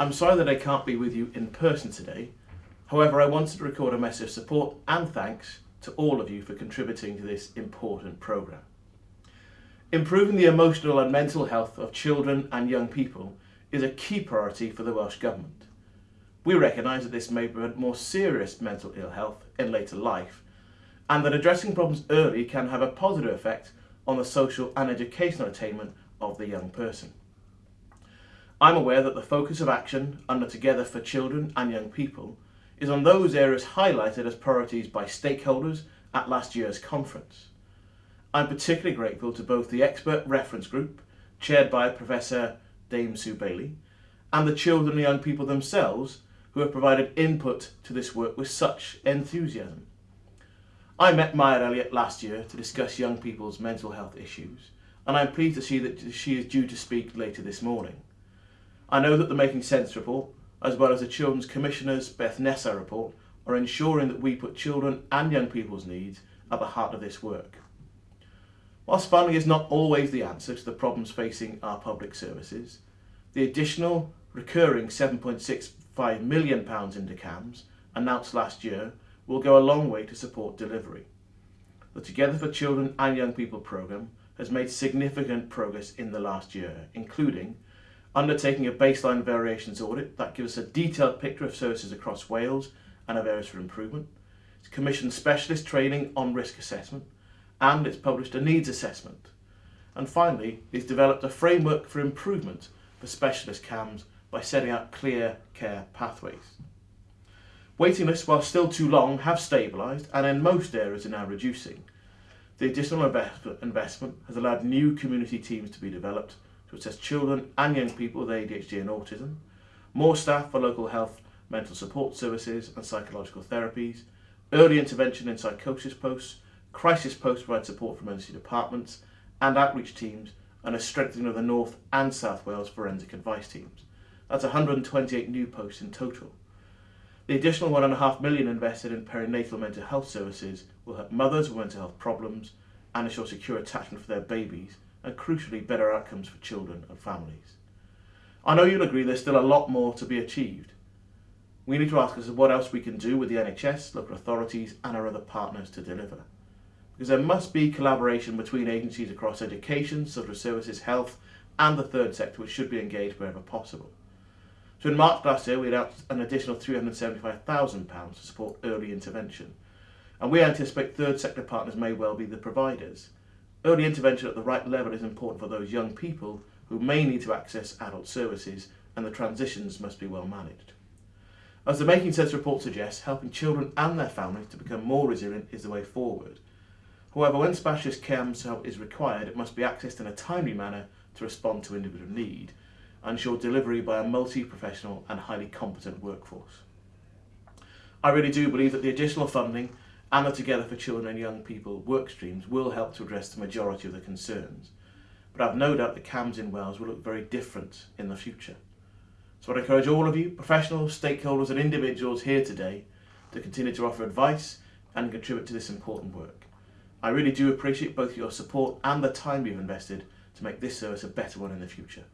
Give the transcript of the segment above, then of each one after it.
I'm sorry that I can't be with you in person today. However, I wanted to record a message of support and thanks to all of you for contributing to this important programme. Improving the emotional and mental health of children and young people is a key priority for the Welsh Government. We recognise that this may prevent more serious mental ill health in later life and that addressing problems early can have a positive effect on the social and educational attainment of the young person. I'm aware that the focus of action under Together for Children and Young People is on those areas highlighted as priorities by stakeholders at last year's conference. I'm particularly grateful to both the expert reference group, chaired by Professor Dame Sue Bailey, and the children and young people themselves who have provided input to this work with such enthusiasm. I met Maya Elliott last year to discuss young people's mental health issues, and I'm pleased to see that she is due to speak later this morning. I know that the Making Sense report, as well as the Children's Commissioner's Beth Nesa report, are ensuring that we put children and young people's needs at the heart of this work. Whilst funding is not always the answer to the problems facing our public services, the additional recurring £7.65 million into CAMHS announced last year will go a long way to support delivery. The Together for Children and Young People programme has made significant progress in the last year, including undertaking a baseline variations audit that gives us a detailed picture of services across Wales and of areas for improvement. It's commissioned specialist training on risk assessment and it's published a needs assessment. And finally, it's developed a framework for improvement for specialist CAMHS by setting out clear care pathways. Waiting lists, while still too long, have stabilised and in most areas are now reducing. The additional investment has allowed new community teams to be developed to assess children and young people with ADHD and autism, more staff for local health, mental support services and psychological therapies, early intervention in psychosis posts, crisis posts provide support from emergency departments and outreach teams and a strengthening of the North and South Wales forensic advice teams. That's 128 new posts in total. The additional one and a half million invested in perinatal mental health services will help mothers with mental health problems and ensure secure attachment for their babies and crucially better outcomes for children and families. I know you'll agree there's still a lot more to be achieved. We need to ask ourselves what else we can do with the NHS, local authorities and our other partners to deliver. Because there must be collaboration between agencies across education, social services, health and the third sector which should be engaged wherever possible. So in March last year we announced an additional £375,000 to support early intervention and we anticipate third sector partners may well be the providers Early intervention at the right level is important for those young people who may need to access adult services and the transitions must be well managed. As the Making Sense report suggests, helping children and their families to become more resilient is the way forward. However, when specialist care help is required, it must be accessed in a timely manner to respond to individual need and ensure delivery by a multi-professional and highly competent workforce. I really do believe that the additional funding and the Together for Children and Young People work streams will help to address the majority of the concerns. But I've no doubt the CAMHS in Wales will look very different in the future. So I encourage all of you, professionals, stakeholders and individuals here today to continue to offer advice and contribute to this important work. I really do appreciate both your support and the time you've invested to make this service a better one in the future.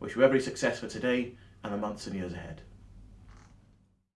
Wish you every success for today and the months and years ahead.